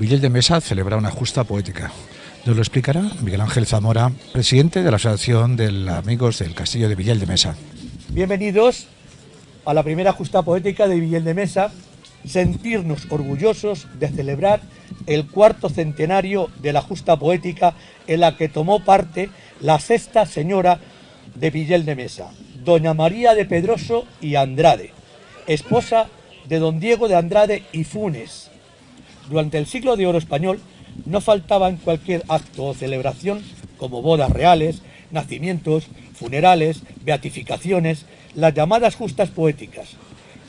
Villel de Mesa celebra una justa poética. Nos lo explicará Miguel Ángel Zamora, presidente de la Asociación de Amigos del Castillo de Villel de Mesa. Bienvenidos a la primera justa poética de Villel de Mesa, sentirnos orgullosos de celebrar el cuarto centenario de la justa poética en la que tomó parte la sexta señora de Villel de Mesa, doña María de Pedroso y Andrade, esposa de don Diego de Andrade y Funes, durante el siglo de oro español no faltaba en cualquier acto o celebración, como bodas reales, nacimientos, funerales, beatificaciones, las llamadas justas poéticas.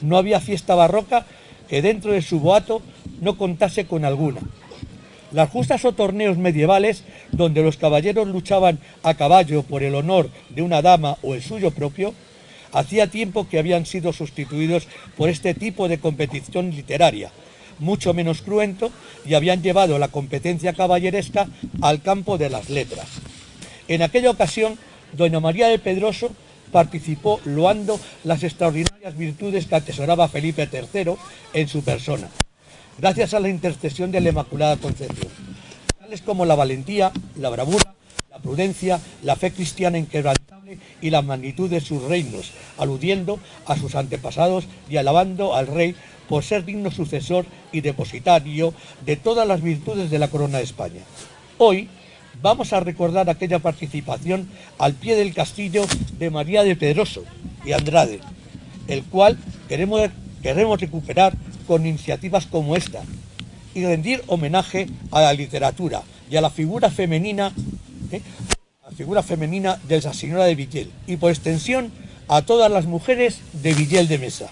No había fiesta barroca que dentro de su boato no contase con alguna. Las justas o torneos medievales, donde los caballeros luchaban a caballo por el honor de una dama o el suyo propio, hacía tiempo que habían sido sustituidos por este tipo de competición literaria, mucho menos cruento, y habían llevado la competencia caballeresca al campo de las letras. En aquella ocasión, doña María de Pedroso participó loando las extraordinarias virtudes que atesoraba Felipe III en su persona, gracias a la intercesión de la Inmaculada Concepción, tales como la valentía, la bravura, la prudencia, la fe cristiana inquebrantable y la magnitud de sus reinos, aludiendo a sus antepasados y alabando al rey por ser digno sucesor y depositario de todas las virtudes de la corona de España. Hoy vamos a recordar aquella participación al pie del castillo de María de Pedroso y Andrade, el cual queremos, queremos recuperar con iniciativas como esta y rendir homenaje a la literatura y a la figura femenina, ¿eh? la figura femenina de esa señora de Villel y por extensión a todas las mujeres de Villel de Mesa.